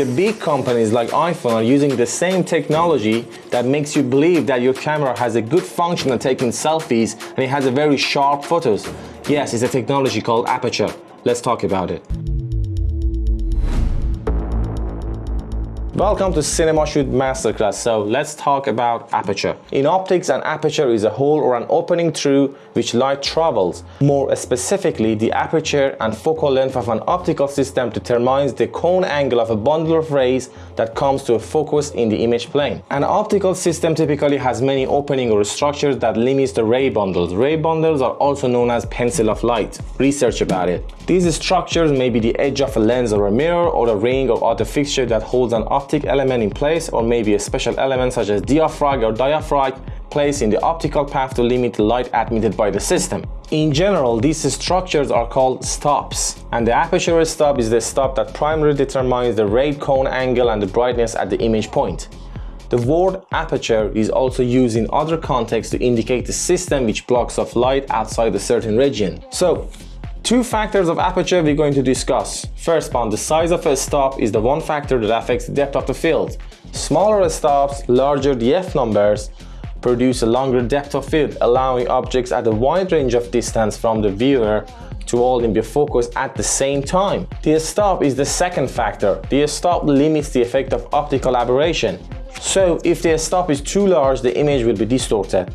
The big companies like iPhone are using the same technology that makes you believe that your camera has a good function at taking selfies and it has a very sharp photos. Yes, it's a technology called aperture. Let's talk about it. Welcome to Cinema Shoot Masterclass. So let's talk about aperture. In optics, an aperture is a hole or an opening through which light travels. More specifically, the aperture and focal length of an optical system determines the cone angle of a bundle of rays that comes to a focus in the image plane. An optical system typically has many opening or structures that limits the ray bundles. Ray bundles are also known as pencil of light. Research about it. These structures may be the edge of a lens or a mirror or a ring or other fixture that holds an optical optic element in place or maybe a special element such as diaphragm or diaphragm placed in the optical path to limit light admitted by the system. In general, these structures are called stops, and the aperture stop is the stop that primarily determines the ray cone angle and the brightness at the image point. The word aperture is also used in other contexts to indicate the system which blocks off light outside a certain region. So, Two factors of aperture we're going to discuss. First one, the size of a stop is the one factor that affects the depth of the field. Smaller stops, larger the f numbers, produce a longer depth of field, allowing objects at a wide range of distance from the viewer to hold in focus at the same time. The stop is the second factor. The stop limits the effect of optical aberration. So if the stop is too large, the image will be distorted.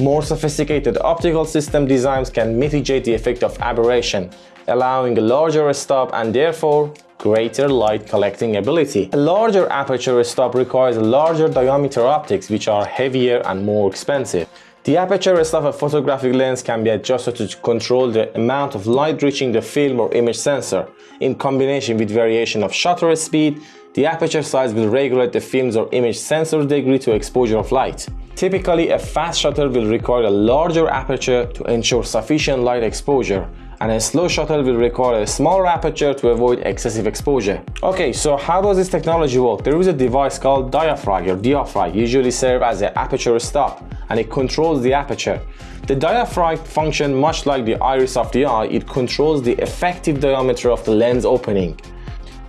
More sophisticated optical system designs can mitigate the effect of aberration, allowing a larger stop and therefore greater light collecting ability. A larger aperture stop requires larger diameter optics which are heavier and more expensive. The aperture stop of a photographic lens can be adjusted to control the amount of light reaching the film or image sensor. In combination with variation of shutter speed, the aperture size will regulate the film's or image sensor degree to exposure of light. Typically, a fast shutter will require a larger aperture to ensure sufficient light exposure, and a slow shutter will require a smaller aperture to avoid excessive exposure. Okay, so how does this technology work? There is a device called diaphragm or diaphragm, usually serve as an aperture stop, and it controls the aperture. The diaphragm function much like the iris of the eye, it controls the effective diameter of the lens opening.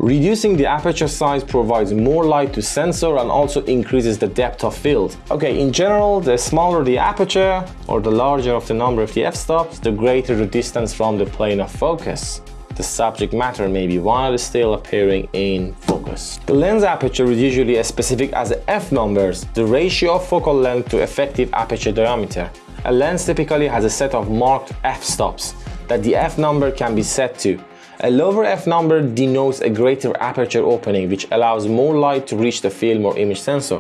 Reducing the aperture size provides more light to sensor and also increases the depth of field. Okay, in general, the smaller the aperture or the larger of the number of the f-stops, the greater the distance from the plane of focus. The subject matter may be while still appearing in focus. The lens aperture is usually as specific as the f numbers, the ratio of focal length to effective aperture diameter. A lens typically has a set of marked f-stops that the f number can be set to a lower f number denotes a greater aperture opening which allows more light to reach the film or image sensor.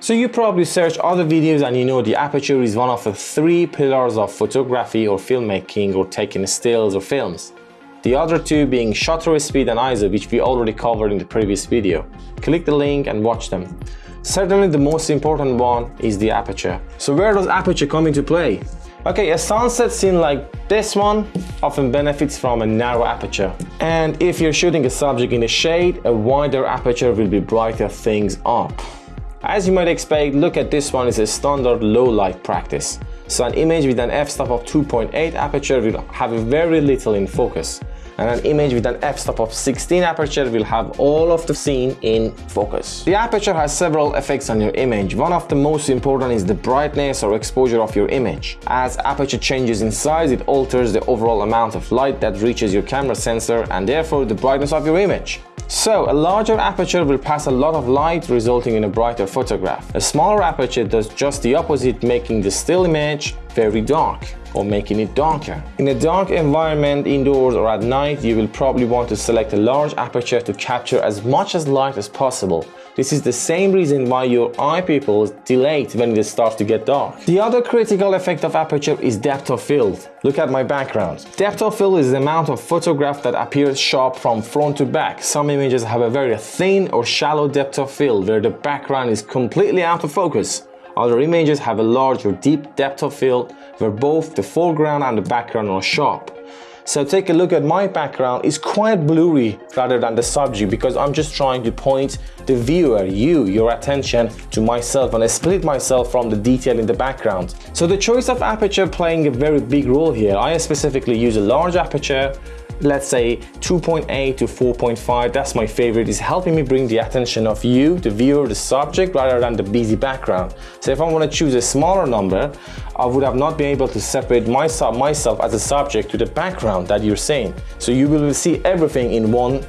So you probably search other videos and you know the aperture is one of the three pillars of photography or filmmaking or taking stills or films. The other two being shutter speed and ISO which we already covered in the previous video. Click the link and watch them. Certainly the most important one is the aperture. So where does aperture come into play? Okay, a sunset scene like this one often benefits from a narrow aperture. And if you're shooting a subject in the shade, a wider aperture will be brighter things up. As you might expect, look at this one is a standard low light practice. So an image with an f-stop of 2.8 aperture will have very little in focus and an image with an f-stop of 16 aperture will have all of the scene in focus. The aperture has several effects on your image. One of the most important is the brightness or exposure of your image. As aperture changes in size, it alters the overall amount of light that reaches your camera sensor and therefore the brightness of your image. So, a larger aperture will pass a lot of light resulting in a brighter photograph. A smaller aperture does just the opposite making the still image very dark or making it darker. In a dark environment indoors or at night, you will probably want to select a large aperture to capture as much as light as possible. This is the same reason why your eye pupils dilate when it starts to get dark. The other critical effect of aperture is depth of field. Look at my background. Depth of field is the amount of photograph that appears sharp from front to back. Some images have a very thin or shallow depth of field where the background is completely out of focus. Other images have a large or deep depth of field where both the foreground and the background are sharp. So take a look at my background, it's quite blurry rather than the subject because I'm just trying to point the viewer, you, your attention to myself and I split myself from the detail in the background. So the choice of aperture playing a very big role here. I specifically use a large aperture let's say 2.8 to 4.5, that's my favorite, is helping me bring the attention of you, the viewer, the subject, rather than the busy background. So if I want to choose a smaller number, I would have not been able to separate myself, myself as a subject to the background that you're seeing. So you will see everything in one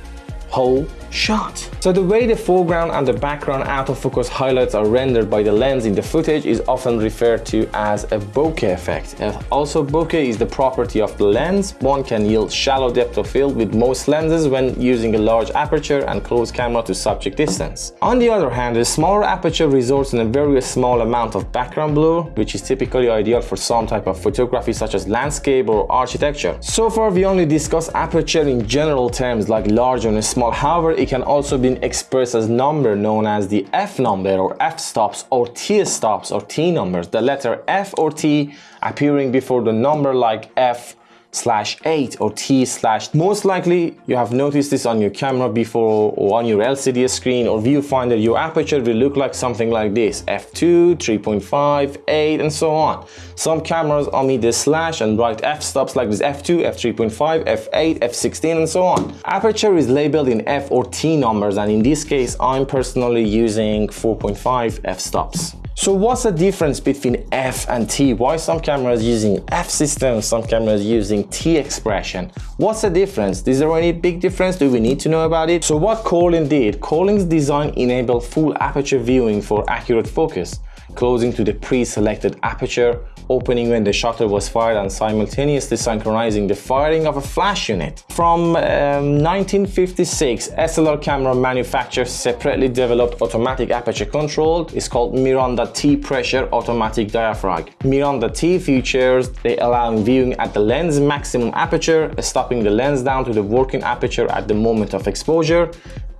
whole shot. So the way the foreground and the background out-of-focus highlights are rendered by the lens in the footage is often referred to as a bokeh effect. Also bokeh is the property of the lens. One can yield shallow depth of field with most lenses when using a large aperture and close camera to subject distance. On the other hand, a smaller aperture results in a very small amount of background blur, which is typically ideal for some type of photography such as landscape or architecture. So far we only discussed aperture in general terms like large and small. However, it can also be expressed as number known as the f number or f stops or t stops or t numbers. The letter f or t appearing before the number like f slash 8 or T slash. Most likely you have noticed this on your camera before or on your LCD screen or viewfinder. Your aperture will look like something like this. F2, 3.5, 8 and so on. Some cameras omit the slash and write f-stops like this F2, F3.5, F8, F16 and so on. Aperture is labeled in F or T numbers and in this case I'm personally using 4.5 f-stops. So what's the difference between F and T? Why some cameras using F system, some cameras using T expression? What's the difference? Is there any big difference? Do we need to know about it? So what Corlin did, Corlin's design enabled full aperture viewing for accurate focus closing to the pre-selected aperture, opening when the shutter was fired and simultaneously synchronizing the firing of a flash unit. From um, 1956, SLR camera manufacturers separately developed automatic aperture control. It's called Miranda T pressure automatic diaphragm. Miranda T features they allow viewing at the lens maximum aperture, stopping the lens down to the working aperture at the moment of exposure,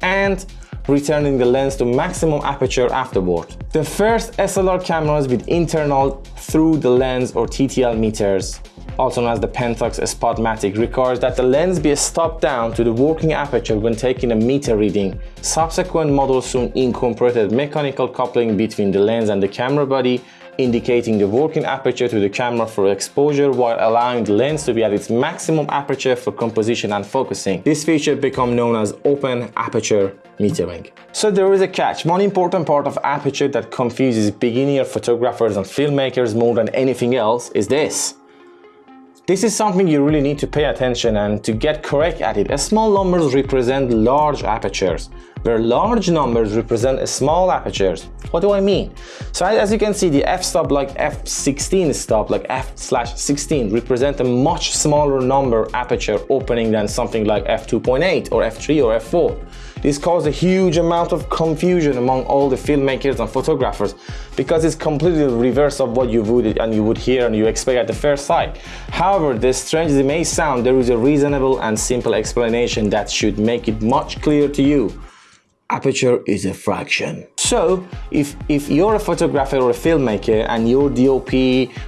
and returning the lens to maximum aperture afterward. The first SLR cameras with internal through the lens or TTL meters also known as the Pentax Spotmatic, requires that the lens be stopped down to the working aperture when taking a meter reading. Subsequent models soon incorporated mechanical coupling between the lens and the camera body indicating the working aperture to the camera for exposure while allowing the lens to be at its maximum aperture for composition and focusing. This feature become known as open aperture metering. So there is a catch. One important part of aperture that confuses beginner photographers and filmmakers more than anything else is this. This is something you really need to pay attention and to get correct at it. Small numbers represent large apertures, where large numbers represent small apertures. What do I mean? So as you can see, the f-stop like f16 stop, like f slash 16, represent a much smaller number aperture opening than something like f2.8 or f3 or f4. This caused a huge amount of confusion among all the filmmakers and photographers because it's completely the reverse of what you would and you would hear and you expect at the first sight. However, as strange as it may sound, there is a reasonable and simple explanation that should make it much clearer to you aperture is a fraction. So if, if you're a photographer or a filmmaker and your DOP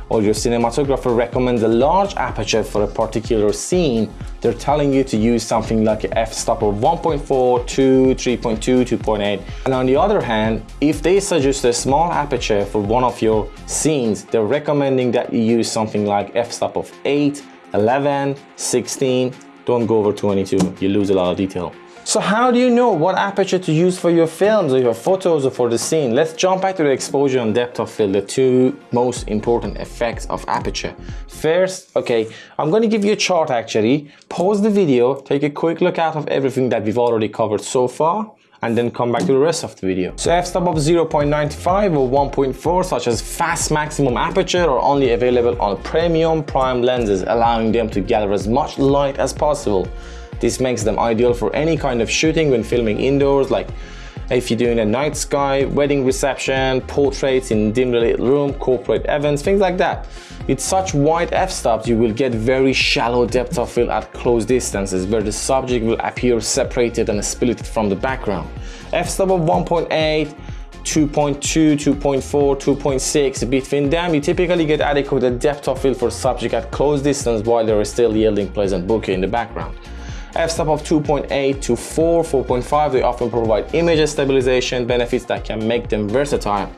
or your cinematographer recommends a large aperture for a particular scene, they're telling you to use something like an f-stop of 1.4, 2, 3.2, 2.8. And on the other hand, if they suggest a small aperture for one of your scenes, they're recommending that you use something like f-stop of 8, 11, 16, don't go over 22, you lose a lot of detail. So how do you know what aperture to use for your films or your photos or for the scene? Let's jump back to the exposure and depth of field, the two most important effects of aperture. First, okay, I'm going to give you a chart actually. Pause the video, take a quick look out of everything that we've already covered so far and then come back to the rest of the video. So f-stop of 0.95 or 1.4 such as fast maximum aperture are only available on premium prime lenses allowing them to gather as much light as possible. This makes them ideal for any kind of shooting when filming indoors like if you're doing a night sky, wedding reception, portraits in dimly lit room, corporate events, things like that. With such wide f-stops, you will get very shallow depth of field at close distances where the subject will appear separated and split from the background. f-stop of 1.8, 2.2, 2.4, 2.6. Between them, you typically get adequate depth of field for subject at close distance while they are still yielding pleasant bokeh in the background f-stop of 2.8 to 4, 4.5, they often provide image stabilization benefits that can make them versatile.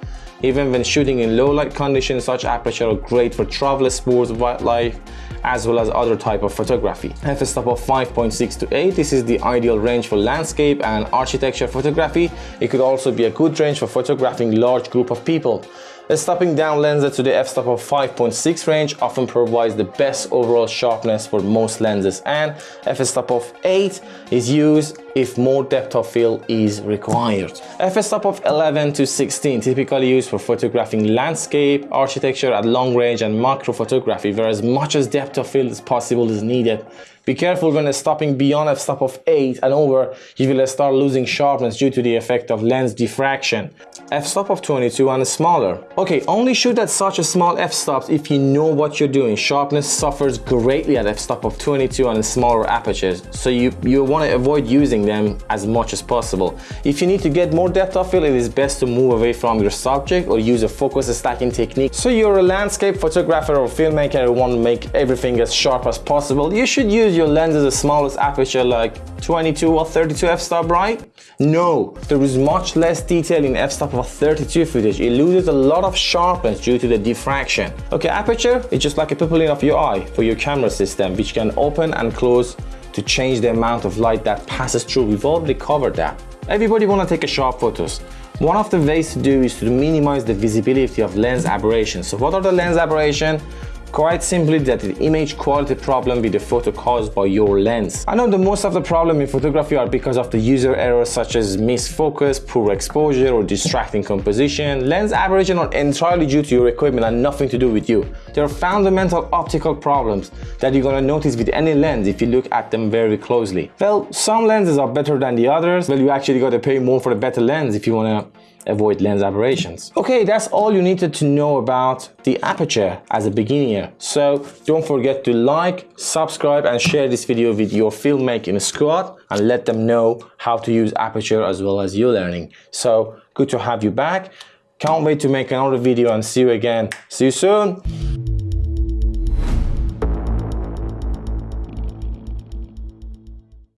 Even when shooting in low light conditions, such aperture are great for travel, sports, wildlife, as well as other type of photography. f-stop of 5.6 to 8, this is the ideal range for landscape and architecture photography. It could also be a good range for photographing large group of people. A stopping down lens to the f-stop of 5.6 range often provides the best overall sharpness for most lenses. And f-stop of 8 is used if more depth of field is required. f-stop of 11 to 16 typically used for photographing landscape, architecture at long range and macro photography where as much as depth of field as possible is needed. Be careful when stopping beyond f-stop of 8 and over, you will start losing sharpness due to the effect of lens diffraction. f-stop of 22 and smaller. Okay, only shoot at such a small f-stops if you know what you're doing. Sharpness suffers greatly at f-stop of 22 and smaller apertures, so you, you want to avoid using them as much as possible. If you need to get more depth of field, it is best to move away from your subject or use a focus stacking technique. So you're a landscape photographer or filmmaker who want to make everything as sharp as possible, you should use your lens as the smallest aperture like 22 or 32 f-stop, right? No, there is much less detail in f-stop of 32 footage. It loses a lot of sharpness due to the diffraction. Okay, aperture is just like a pupil of your eye for your camera system, which can open and close to change the amount of light that passes through. We've already covered that. Everybody wanna take a sharp photos. One of the ways to do is to minimize the visibility of lens aberration. So what are the lens aberration? Quite simply that the image quality problem with the photo caused by your lens. I know that most of the problem in photography are because of the user errors such as missed focus, poor exposure or distracting composition. Lens aberration are entirely due to your equipment and nothing to do with you. They are fundamental optical problems that you're gonna notice with any lens if you look at them very closely. Well, some lenses are better than the others. Well, you actually gotta pay more for a better lens if you wanna avoid lens aberrations. Okay, that's all you needed to know about the aperture as a beginner. So don't forget to like, subscribe and share this video with your filmmaking squad and let them know how to use aperture as well as you learning. So good to have you back. Can't wait to make another video and see you again. See you soon.